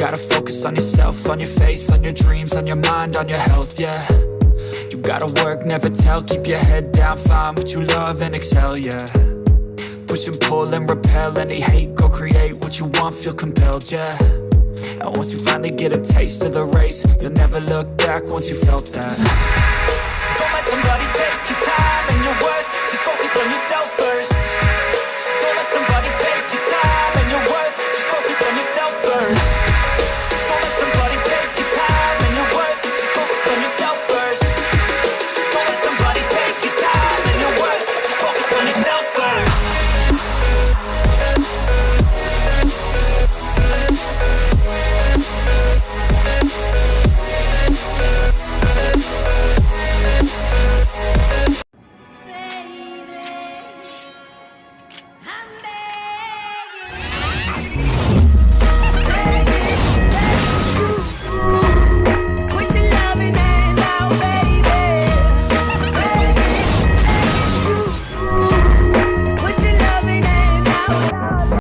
Gotta Focus on yourself, on your faith, on your dreams On your mind, on your health, yeah. You gotta work, never tell Keep your head down, find what you love and excel, yeah. Push and pull and repel any hate Go create what you want, feel compelled, yeah. And once you finally get a taste of the race You'll never look back once you felt that. Don't let somebody take your time and your worth Just focus on yourself first.